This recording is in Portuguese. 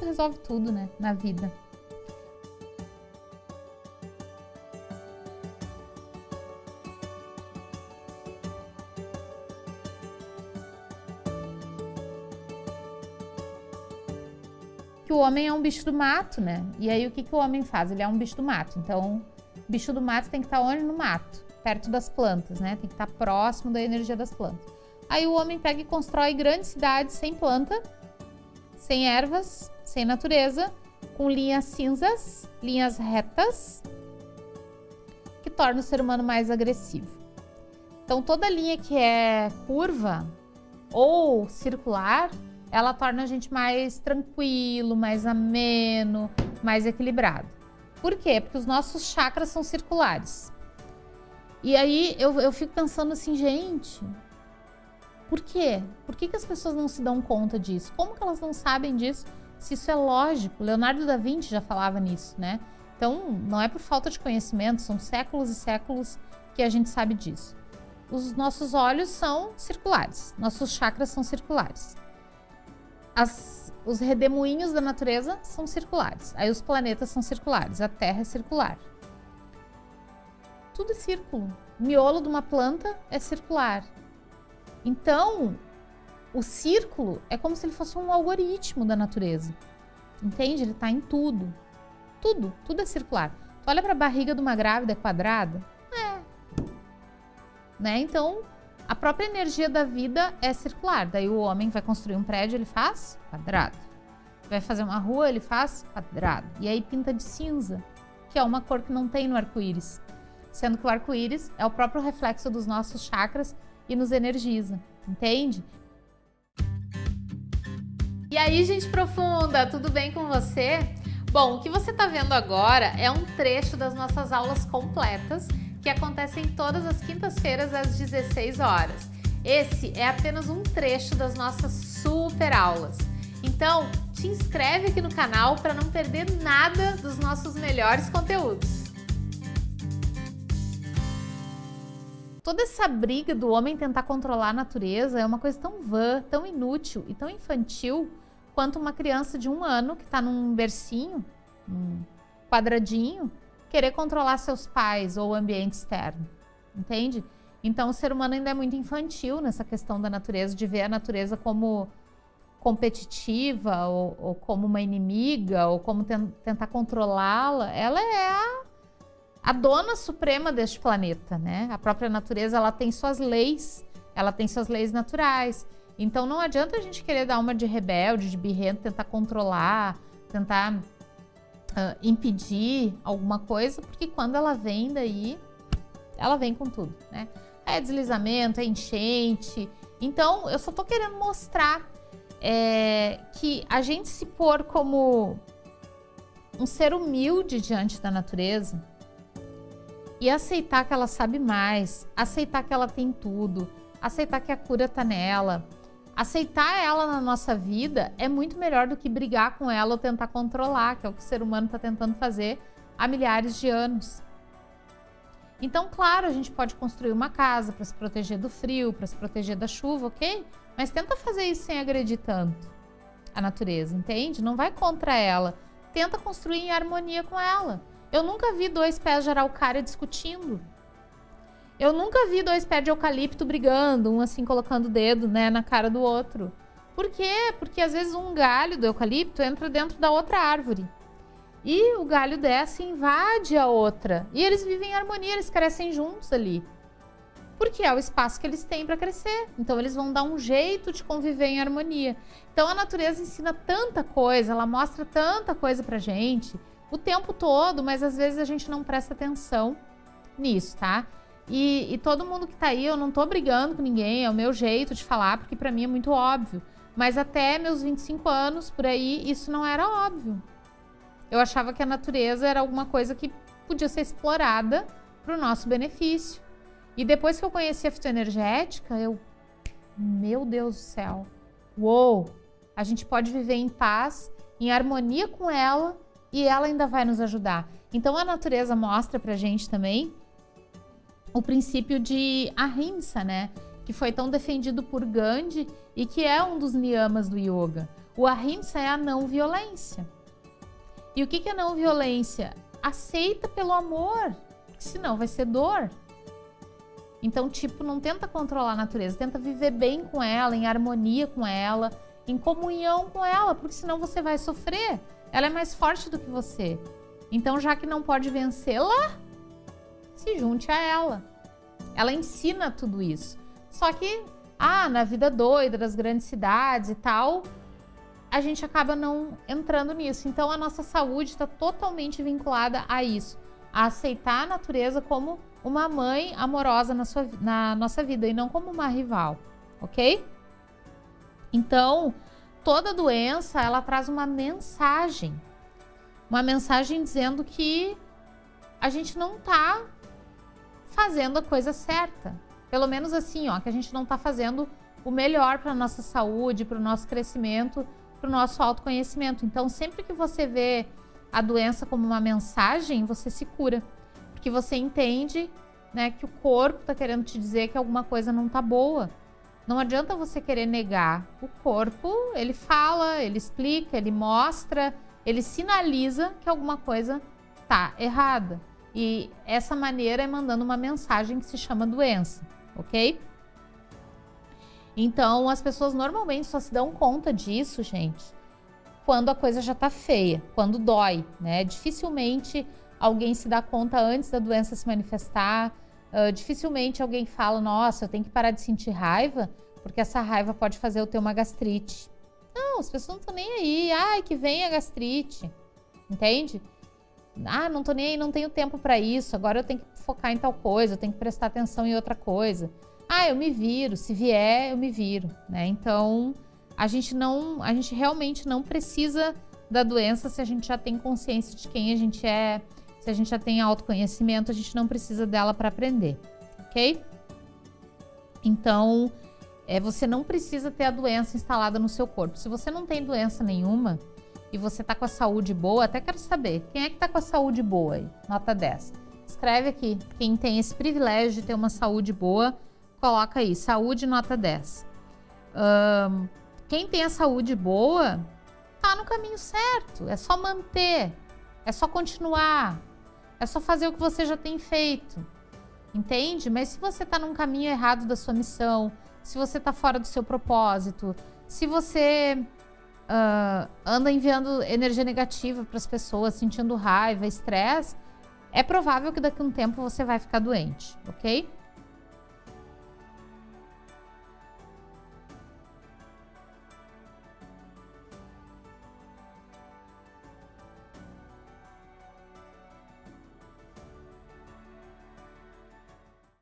Resolve tudo, né, na vida. Que o homem é um bicho do mato, né? E aí o que, que o homem faz? Ele é um bicho do mato. Então, bicho do mato tem que estar onde? No mato, perto das plantas, né? Tem que estar próximo da energia das plantas. Aí o homem pega e constrói grandes cidades sem planta, sem ervas, sem natureza, com linhas cinzas, linhas retas, que torna o ser humano mais agressivo. Então toda linha que é curva ou circular, ela torna a gente mais tranquilo, mais ameno, mais equilibrado. Por quê? Porque os nossos chakras são circulares. E aí eu, eu fico pensando assim, gente, por quê? Por que, que as pessoas não se dão conta disso? Como que elas não sabem disso? Se isso é lógico. Leonardo da Vinci já falava nisso, né? Então, não é por falta de conhecimento, são séculos e séculos que a gente sabe disso. Os nossos olhos são circulares, nossos chakras são circulares. As, os redemoinhos da natureza são circulares. Aí os planetas são circulares, a Terra é circular. Tudo é círculo. O miolo de uma planta é circular. Então, o círculo é como se ele fosse um algoritmo da natureza. Entende? Ele está em tudo. Tudo, tudo é circular. Tu olha para a barriga de uma grávida é quadrada? É. Né? Então, a própria energia da vida é circular. Daí o homem vai construir um prédio, ele faz quadrado. Vai fazer uma rua, ele faz quadrado. E aí pinta de cinza, que é uma cor que não tem no arco-íris. Sendo que o arco-íris é o próprio reflexo dos nossos chakras e nos energiza, entende? Aí, gente profunda, tudo bem com você? Bom, o que você está vendo agora é um trecho das nossas aulas completas que acontecem todas as quintas-feiras às 16 horas. Esse é apenas um trecho das nossas super aulas. Então, te inscreve aqui no canal para não perder nada dos nossos melhores conteúdos. Toda essa briga do homem tentar controlar a natureza é uma coisa tão vã, tão inútil e tão infantil quanto uma criança de um ano que está num bercinho, um quadradinho, querer controlar seus pais ou o ambiente externo, entende? Então o ser humano ainda é muito infantil nessa questão da natureza, de ver a natureza como competitiva ou, ou como uma inimiga ou como ten tentar controlá-la. Ela é a a dona suprema deste planeta, né? A própria natureza, ela tem suas leis, ela tem suas leis naturais. Então não adianta a gente querer dar uma de rebelde, de birrento, tentar controlar, tentar uh, impedir alguma coisa, porque quando ela vem daí, ela vem com tudo, né? É deslizamento, é enchente. Então eu só tô querendo mostrar é, que a gente se pôr como um ser humilde diante da natureza, e aceitar que ela sabe mais, aceitar que ela tem tudo, aceitar que a cura está nela. Aceitar ela na nossa vida é muito melhor do que brigar com ela ou tentar controlar, que é o que o ser humano está tentando fazer há milhares de anos. Então, claro, a gente pode construir uma casa para se proteger do frio, para se proteger da chuva, ok? Mas tenta fazer isso sem agredir tanto a natureza, entende? Não vai contra ela. Tenta construir em harmonia com ela. Eu nunca vi dois pés de araucária discutindo. Eu nunca vi dois pés de eucalipto brigando, um assim colocando o dedo né, na cara do outro. Por quê? Porque às vezes um galho do eucalipto entra dentro da outra árvore. E o galho dessa invade a outra. E eles vivem em harmonia, eles crescem juntos ali. Porque é o espaço que eles têm para crescer. Então eles vão dar um jeito de conviver em harmonia. Então a natureza ensina tanta coisa, ela mostra tanta coisa pra gente o tempo todo, mas às vezes a gente não presta atenção nisso, tá? E, e todo mundo que tá aí, eu não tô brigando com ninguém, é o meu jeito de falar, porque para mim é muito óbvio. Mas até meus 25 anos, por aí, isso não era óbvio. Eu achava que a natureza era alguma coisa que podia ser explorada para o nosso benefício. E depois que eu conheci a fitoenergética, eu... Meu Deus do céu! Uou! A gente pode viver em paz, em harmonia com ela e ela ainda vai nos ajudar. Então a natureza mostra pra gente também o princípio de ahimsa, né? Que foi tão defendido por Gandhi e que é um dos niyamas do yoga. O ahimsa é a não violência. E o que é não violência? Aceita pelo amor, senão vai ser dor. Então, tipo, não tenta controlar a natureza, tenta viver bem com ela, em harmonia com ela, em comunhão com ela, porque senão você vai sofrer. Ela é mais forte do que você. Então, já que não pode vencê-la, se junte a ela. Ela ensina tudo isso. Só que, ah, na vida doida das grandes cidades e tal, a gente acaba não entrando nisso. Então, a nossa saúde está totalmente vinculada a isso, a aceitar a natureza como uma mãe amorosa na, sua, na nossa vida e não como uma rival, ok? Então, toda doença, ela traz uma mensagem. Uma mensagem dizendo que a gente não tá fazendo a coisa certa. Pelo menos assim, ó, que a gente não tá fazendo o melhor para nossa saúde, para o nosso crescimento, para o nosso autoconhecimento. Então, sempre que você vê a doença como uma mensagem, você se cura que você entende né, que o corpo está querendo te dizer que alguma coisa não está boa. Não adianta você querer negar. O corpo, ele fala, ele explica, ele mostra, ele sinaliza que alguma coisa está errada. E essa maneira é mandando uma mensagem que se chama doença, ok? Então, as pessoas normalmente só se dão conta disso, gente, quando a coisa já tá feia, quando dói, né? Dificilmente alguém se dá conta antes da doença se manifestar. Uh, dificilmente alguém fala, nossa, eu tenho que parar de sentir raiva, porque essa raiva pode fazer eu ter uma gastrite. Não, as pessoas não estão nem aí. Ai, que vem a gastrite. Entende? Ah, não tô nem aí, não tenho tempo para isso. Agora eu tenho que focar em tal coisa, eu tenho que prestar atenção em outra coisa. Ah, eu me viro, se vier, eu me viro, né? Então, a gente não, a gente realmente não precisa da doença se a gente já tem consciência de quem a gente é, se a gente já tem autoconhecimento, a gente não precisa dela para aprender, ok? Então, é, você não precisa ter a doença instalada no seu corpo. Se você não tem doença nenhuma e você tá com a saúde boa, até quero saber, quem é que tá com a saúde boa aí? Nota 10. Escreve aqui, quem tem esse privilégio de ter uma saúde boa, coloca aí, saúde nota 10. Um, quem tem a saúde boa, tá no caminho certo, é só manter, é só continuar, é só fazer o que você já tem feito. Entende? Mas se você está num caminho errado da sua missão, se você está fora do seu propósito, se você uh, anda enviando energia negativa para as pessoas, sentindo raiva, estresse, é provável que daqui a um tempo você vai ficar doente, ok?